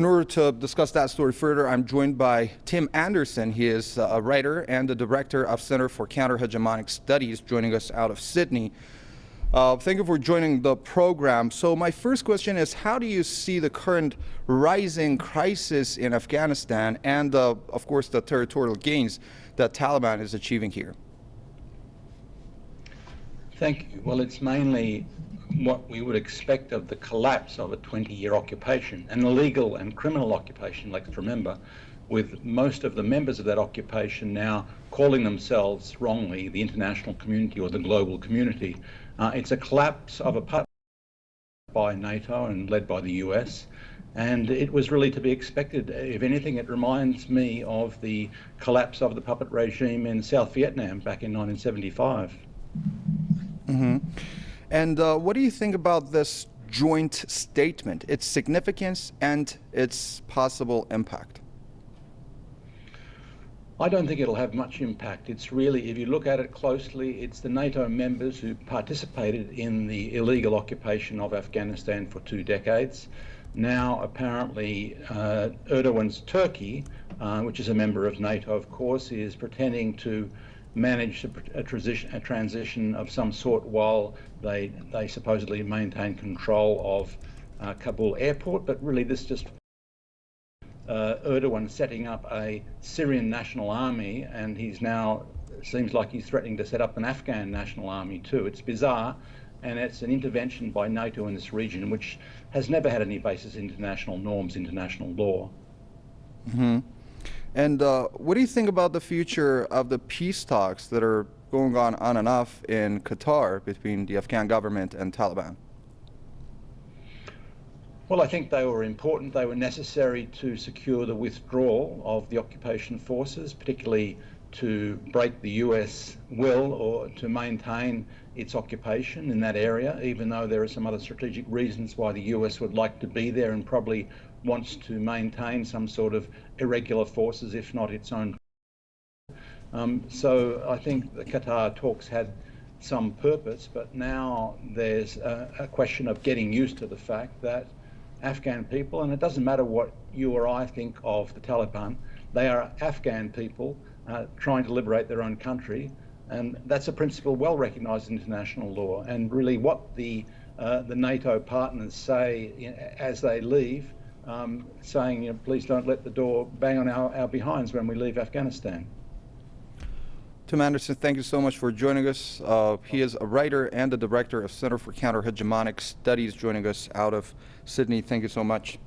In order to discuss that story further, I'm joined by Tim Anderson. He is a writer and the director of Center for Counter-Hegemonic Studies, joining us out of Sydney. Uh, thank you for joining the program. So my first question is, how do you see the current rising crisis in Afghanistan and, uh, of course, the territorial gains that Taliban is achieving here? Thank you. Well, it's mainly what we would expect of the collapse of a 20-year occupation, an illegal and criminal occupation, let's remember, with most of the members of that occupation now calling themselves wrongly the international community or the global community. Uh, it's a collapse of a puppet by NATO and led by the US, and it was really to be expected. If anything, it reminds me of the collapse of the puppet regime in South Vietnam back in 1975. Mm-hmm. And uh, what do you think about this joint statement, its significance and its possible impact? I don't think it'll have much impact. It's really, if you look at it closely, it's the NATO members who participated in the illegal occupation of Afghanistan for two decades. Now, apparently, uh, Erdogan's Turkey, uh, which is a member of NATO, of course, is pretending to manage a, transition, a transition of some sort while they, they supposedly maintain control of uh, Kabul airport, but really this just uh, Erdogan setting up a Syrian national army and he's now seems like he's threatening to set up an Afghan national army too. It's bizarre and it's an intervention by NATO in this region which has never had any basis in international norms, international law. Mm -hmm. And uh, what do you think about the future of the peace talks that are going on on and off in Qatar between the Afghan government and Taliban? Well, I think they were important. They were necessary to secure the withdrawal of the occupation forces, particularly to break the US will or to maintain its occupation in that area, even though there are some other strategic reasons why the US would like to be there and probably wants to maintain some sort of irregular forces, if not its own. Um, so I think the Qatar talks had some purpose, but now there's a, a question of getting used to the fact that Afghan people, and it doesn't matter what you or I think of the Taliban, they are Afghan people uh, trying to liberate their own country, and that's a principle well recognised in international law. And really, what the uh, the NATO partners say as they leave um, saying, you know, please don't let the door bang on our, our behinds when we leave Afghanistan. Tim Anderson, thank you so much for joining us. Uh, he is a writer and the director of Center for Counter-Hegemonic Studies joining us out of Sydney. Thank you so much.